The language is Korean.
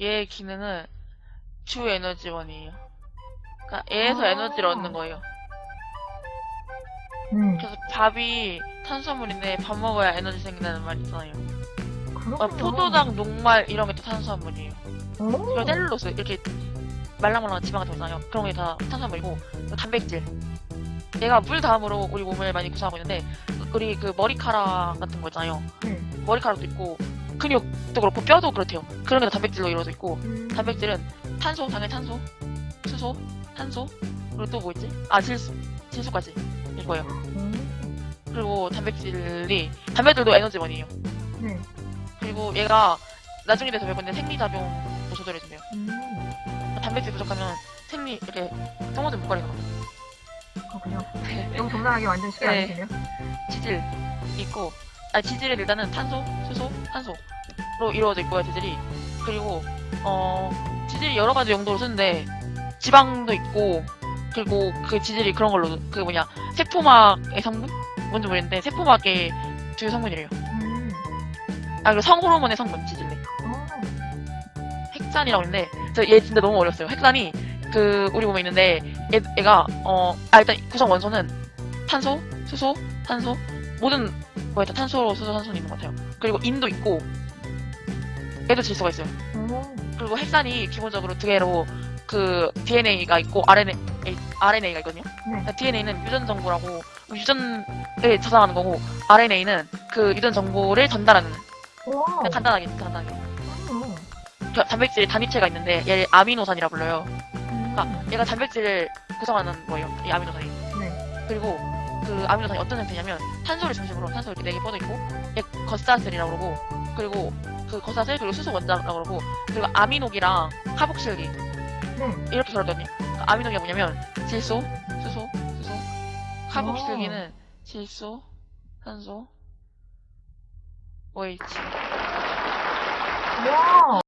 얘의 기능은 주 에너지원이에요. 그러니까 얘에서 아. 에너지를 얻는 거예요. 네. 그래서 밥이 탄수화물인데 밥 먹어야 에너지 생긴다는 말 있잖아요. 어, 포도당, 녹말 이런 게 다 탄수화물이에요. 오. 그리고 셀룰로스 이렇게 말랑말랑한 지방 같은 거 있잖아요. 그런 게 다 탄수화물이고 단백질. 얘가 물 다음으로 우리 몸을 많이 구성하고 있는데 우리 그 머리카락 같은 거 있잖아요. 네. 머리카락도 있고 근육도 그렇고 뼈도 그렇대요. 그런 게 다 단백질로 이루어져 있고 음. 단백질은 탄소, 당연히 탄소, 수소, 탄소 그리고 또 뭐 있지? 아 질소, 질소까지 이거예요. 음. 그리고 단백질이 단백질도 에너지원이에요. 네. 그리고 얘가 나중에 돼서 배우는데 생리작용도 조절해준대요. 음. 단백질 부족하면 생리 이렇게 똥오줌 목걸이가 그렇군요. 너무 적나라하게 완전 쉽게 네. 알려주네요. 지질 있고 아 지질은 일단은 탄소, 수소, 탄소로 이루어져 있고요 지질이 그리고 어 지질이 여러 가지 용도로 쓰는데 지방도 있고 그리고 그 지질이 그런 걸로 그 뭐냐 세포막의 성분 뭔지 모르겠는데 세포막의 주요 성분이래요. 음. 아 그리고 성호르몬의 성분 지질이 어. 핵산이라고 있는데 저 얘 진짜 너무 어려웠어요. 핵산이 그 우리 몸에 있는데 얘, 얘가 어아 일단 구성 원소는 탄소, 수소, 탄소 모든 거에 다 탄소, 수소, 탄소는 있는 것 같아요. 그리고 인도 있고 얘도 질소가 있어요. 오. 그리고 핵산이 기본적으로 두 개로 그 DNA가 있고 RNA, RNA가 있거든요. 네. DNA는 유전 정보라고 유전을 저장하는 거고 RNA는 그 유전 정보를 전달하는 간단하게 간단하게 음. 그 단백질 단위체가 있는데 얘를 아미노산이라 불러요. 음. 그러니까 얘가 단백질을 구성하는 거예요. 이 아미노산이. 네. 그리고 그 아미노산이 어떤 형태냐면 탄소를 중심으로 탄소 이렇게 네개 뻗어 있고 얘 겉사슬이라고 그러고 그리고 그 겉사슬 그리고 수소 원자라고 그러고 그리고 아미노기랑 카복실기 네. 이렇게 결합되거든요. 그러니까 아미노기가 뭐냐면 질소, 수소, 수소, 카복실기는 질소, 탄소, OH. 와.